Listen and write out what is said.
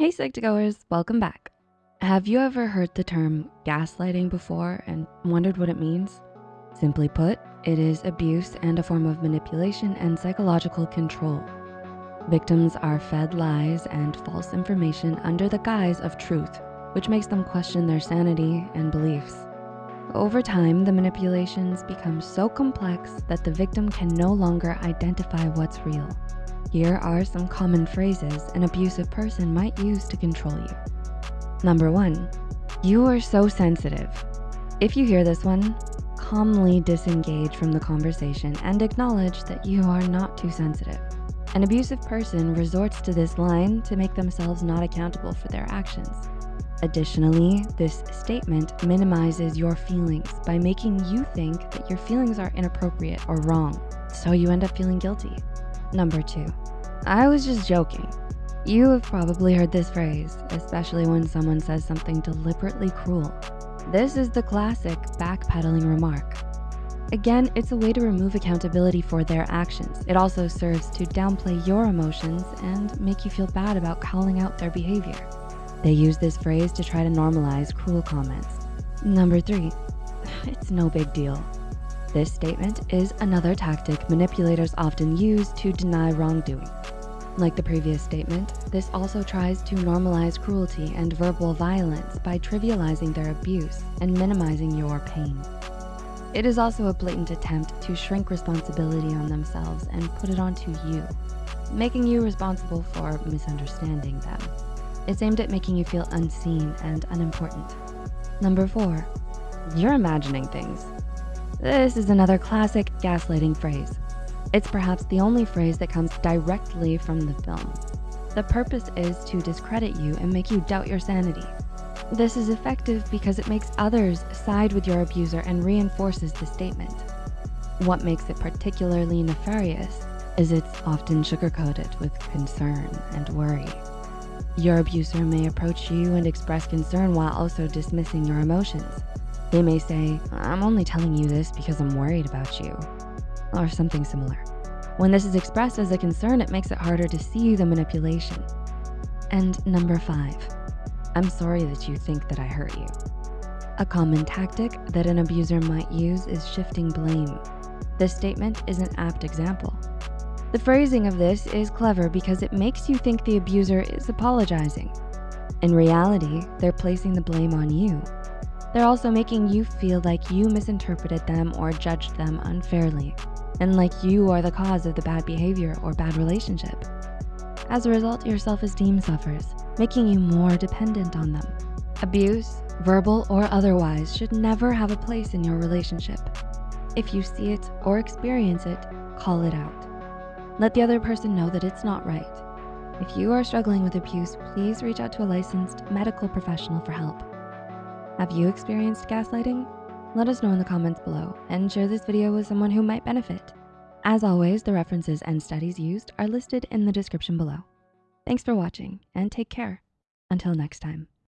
Hey Psych2Goers, welcome back. Have you ever heard the term gaslighting before and wondered what it means? Simply put, it is abuse and a form of manipulation and psychological control. Victims are fed lies and false information under the guise of truth, which makes them question their sanity and beliefs. Over time, the manipulations become so complex that the victim can no longer identify what's real. Here are some common phrases an abusive person might use to control you. Number one, you are so sensitive. If you hear this one, calmly disengage from the conversation and acknowledge that you are not too sensitive. An abusive person resorts to this line to make themselves not accountable for their actions. Additionally, this statement minimizes your feelings by making you think that your feelings are inappropriate or wrong, so you end up feeling guilty. Number two, I was just joking. You have probably heard this phrase, especially when someone says something deliberately cruel. This is the classic backpedaling remark. Again, it's a way to remove accountability for their actions. It also serves to downplay your emotions and make you feel bad about calling out their behavior. They use this phrase to try to normalize cruel comments. Number three, it's no big deal. This statement is another tactic manipulators often use to deny wrongdoing. Like the previous statement, this also tries to normalize cruelty and verbal violence by trivializing their abuse and minimizing your pain. It is also a blatant attempt to shrink responsibility on themselves and put it onto you, making you responsible for misunderstanding them. It's aimed at making you feel unseen and unimportant. Number four, you're imagining things. This is another classic gaslighting phrase. It's perhaps the only phrase that comes directly from the film. The purpose is to discredit you and make you doubt your sanity. This is effective because it makes others side with your abuser and reinforces the statement. What makes it particularly nefarious is it's often sugar-coated with concern and worry. Your abuser may approach you and express concern while also dismissing your emotions. They may say, I'm only telling you this because I'm worried about you, or something similar. When this is expressed as a concern, it makes it harder to see the manipulation. And number five, I'm sorry that you think that I hurt you. A common tactic that an abuser might use is shifting blame. This statement is an apt example. The phrasing of this is clever because it makes you think the abuser is apologizing. In reality, they're placing the blame on you they're also making you feel like you misinterpreted them or judged them unfairly, and like you are the cause of the bad behavior or bad relationship. As a result, your self-esteem suffers, making you more dependent on them. Abuse, verbal or otherwise, should never have a place in your relationship. If you see it or experience it, call it out. Let the other person know that it's not right. If you are struggling with abuse, please reach out to a licensed medical professional for help. Have you experienced gaslighting? Let us know in the comments below and share this video with someone who might benefit. As always, the references and studies used are listed in the description below. Thanks for watching and take care. Until next time.